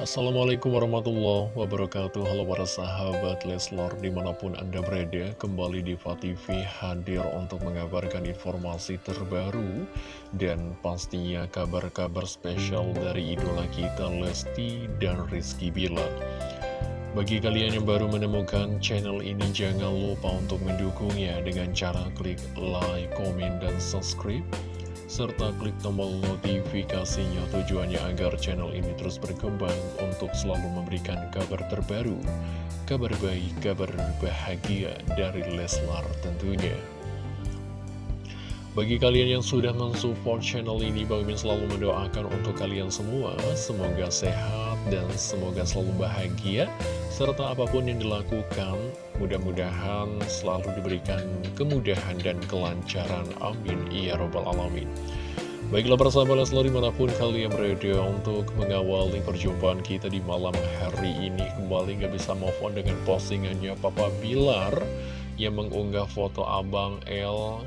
Assalamualaikum warahmatullahi wabarakatuh. Halo para sahabat Leslor di mana pun anda berada Kembali di TV hadir untuk mengabarkan informasi terbaru Dan pastinya kabar-kabar spesial dari idola kita Lesti dan Rizky Bilar. Bagi kalian yang baru menemukan channel ini Jangan lupa untuk mendukungnya dengan cara klik like, komen, dan subscribe serta klik tombol notifikasinya tujuannya agar channel ini terus berkembang untuk selalu memberikan kabar terbaru, kabar baik, kabar bahagia dari Leslar tentunya. Bagi kalian yang sudah mensupport channel ini, Bang Min selalu mendoakan untuk kalian semua, semoga sehat dan semoga selalu bahagia, serta apa pun yang dilakukan, mudah-mudahan selalu diberikan kemudahan dan kelancaran. Amin. Ya Robbal Alamin. Baiklah persahabat selalu di mana pun kalian berada untuk mengawali perjumpaan kita di malam hari ini Kembali gak bisa move on dengan postingannya Papa Bilar Yang mengunggah foto Abang L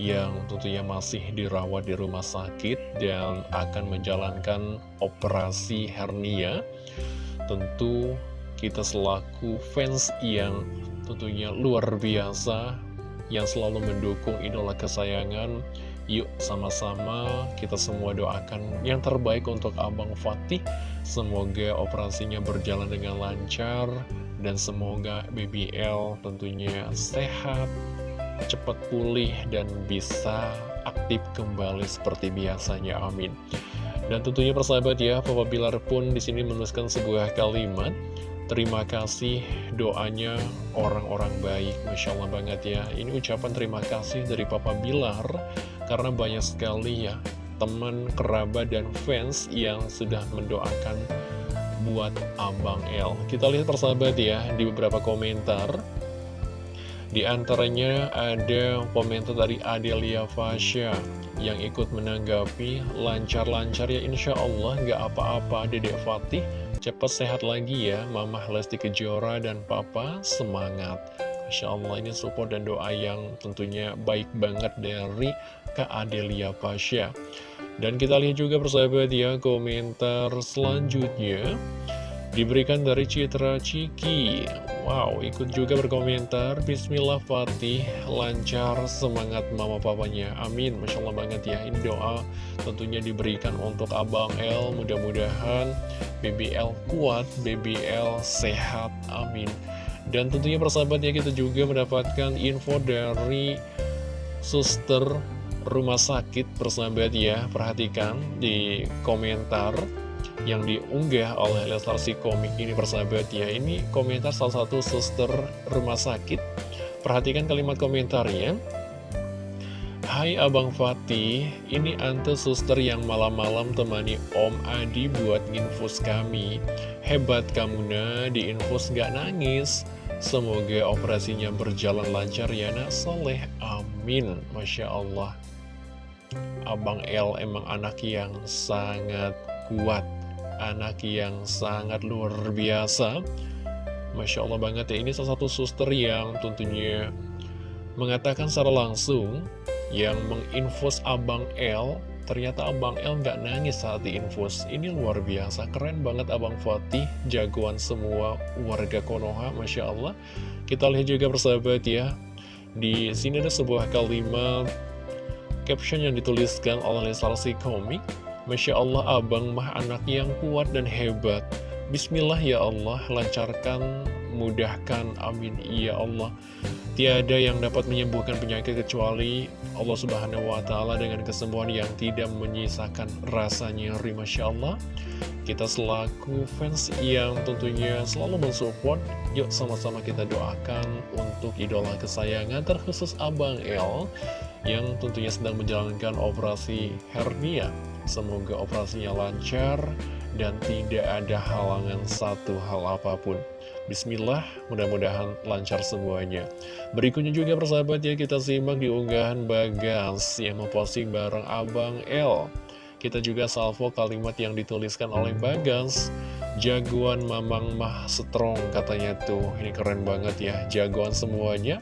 yang tentunya masih dirawat di rumah sakit dan akan menjalankan operasi hernia. Tentu kita selaku fans yang tentunya luar biasa, yang selalu mendukung idola kesayangan, yuk sama-sama kita semua doakan yang terbaik untuk Abang Fatih. Semoga operasinya berjalan dengan lancar, dan semoga BBL tentunya sehat, cepat pulih dan bisa aktif kembali seperti biasanya, amin. Dan tentunya persahabat ya, Papa Bilar pun di sini menuliskan sebuah kalimat, terima kasih doanya orang-orang baik, Masya Allah banget ya. Ini ucapan terima kasih dari Papa Bilar, karena banyak sekali ya, teman, kerabat, dan fans yang sudah mendoakan buat Abang L. Kita lihat persahabat ya, di beberapa komentar, di antaranya ada komentar dari Adelia Fasya yang ikut menanggapi lancar-lancar ya insya Allah nggak apa-apa Dedek Fatih cepat sehat lagi ya. Mama Lesti Kejora dan Papa semangat. Masya Allah ini support dan doa yang tentunya baik banget dari Kak Adelia Fasya dan kita lihat juga persahabat ya komentar selanjutnya Diberikan dari Citra Ciki Wow, ikut juga berkomentar. Bismillah Fatih. Lancar semangat mama papanya. Amin, Masya Allah banget ya. Ini doa tentunya diberikan untuk Abang L Mudah-mudahan BBL kuat BBL sehat, amin. Dan tentunya persahabat ya kita juga mendapatkan info dari Suster rumah sakit persahabat ya. Perhatikan di komentar yang diunggah oleh Leslar si komik ini persahabat. Ya Ini komentar salah satu suster rumah sakit. Perhatikan kalimat komentarnya. Hai Abang Fatih, ini Ante suster yang malam-malam temani Om Adi buat infus kami. Hebat kamu nah, di infus gak nangis. Semoga operasinya berjalan lancar ya nak. Soleh, amin. Masya Allah. Abang L emang anak yang sangat kuat anak yang sangat luar biasa. Masya Allah banget ya ini salah satu suster yang tentunya mengatakan secara langsung yang menginfus Abang L ternyata Abang L nggak nangis saat diinfus. Ini luar biasa keren banget Abang Fatih jagoan semua warga Konoha Masya Allah. Kita lihat juga persahabat ya di sini ada sebuah kalimat caption yang dituliskan oleh salah si komik Masya Allah abang mah anak yang kuat dan hebat. Bismillah ya Allah lancarkan mudahkan amin. Ya Allah Tiada yang dapat menyembuhkan penyakit kecuali Allah subhanahu wa ta'ala dengan kesembuhan yang tidak menyisakan rasa nyeri Masya Allah. Kita selaku fans yang tentunya selalu mensupport Yuk sama-sama kita doakan untuk idola kesayangan terkhusus Abang El Yang tentunya sedang menjalankan operasi hernia Semoga operasinya lancar dan tidak ada halangan satu hal apa pun. Bismillah, mudah-mudahan lancar semuanya. Berikutnya juga persahabat ya, kita simak di unggahan Bagas yang memposting bareng Abang L. Kita juga salvo kalimat yang dituliskan oleh Bagas. Jagoan mamang mah strong katanya tuh. Ini keren banget ya, jagoan semuanya.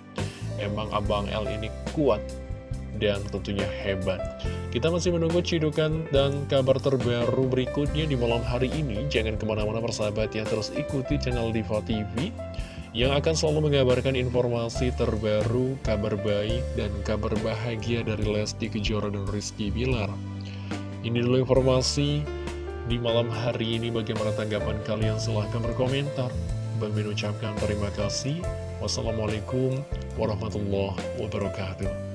Emang Abang L ini kuat dan tentunya hebat. Kita masih menunggu cidukan dan kabar terbaru berikutnya di malam hari ini. Jangan ke mana-mana persahabat ya, terus ikuti channel Diva TV yang akan selalu mengabarkan informasi terbaru, kabar baik, dan kabar bahagia dari Lesti Kejora dan Rizky Bilar. Ini dulu informasi di malam hari ini. Bagaimana tanggapan kalian? Silahkan berkomentar. Bang ucapkan terima kasih. Wassalamualaikum warahmatullahi wabarakatuh.